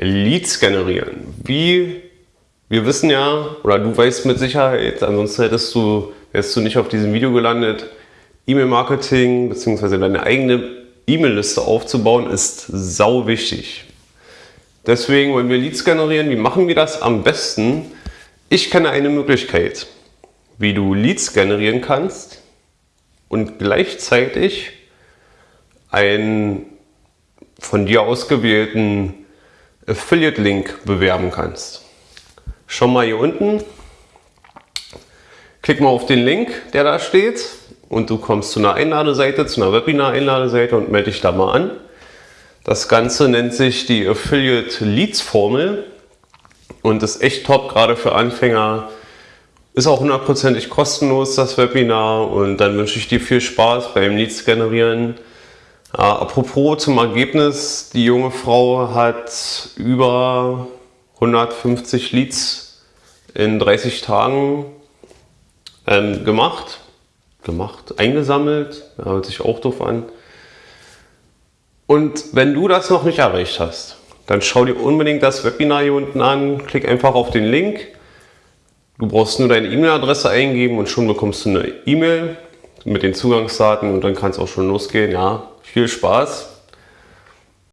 Leads generieren. Wie wir wissen ja, oder du weißt mit Sicherheit, ansonsten hättest du, wärst du nicht auf diesem Video gelandet, E-Mail-Marketing bzw. deine eigene E-Mail-Liste aufzubauen ist sau wichtig. Deswegen wollen wir Leads generieren. Wie machen wir das am besten? Ich kenne eine Möglichkeit, wie du Leads generieren kannst und gleichzeitig einen von dir ausgewählten Affiliate-Link bewerben kannst. Schau mal hier unten, klick mal auf den Link, der da steht und du kommst zu einer Einladeseite, zu einer Webinar-Einladeseite und melde dich da mal an. Das Ganze nennt sich die Affiliate Leads Formel und ist echt top, gerade für Anfänger. Ist auch hundertprozentig kostenlos, das Webinar und dann wünsche ich dir viel Spaß beim Leads generieren. Apropos zum Ergebnis, die junge Frau hat über 150 Leads in 30 Tagen ähm, gemacht, gemacht, eingesammelt, ja, hört sich auch doof an. Und wenn du das noch nicht erreicht hast, dann schau dir unbedingt das Webinar hier unten an, klick einfach auf den Link. Du brauchst nur deine E-Mail-Adresse eingeben und schon bekommst du eine E-Mail mit den Zugangsdaten und dann kann es auch schon losgehen. Ja, viel Spaß!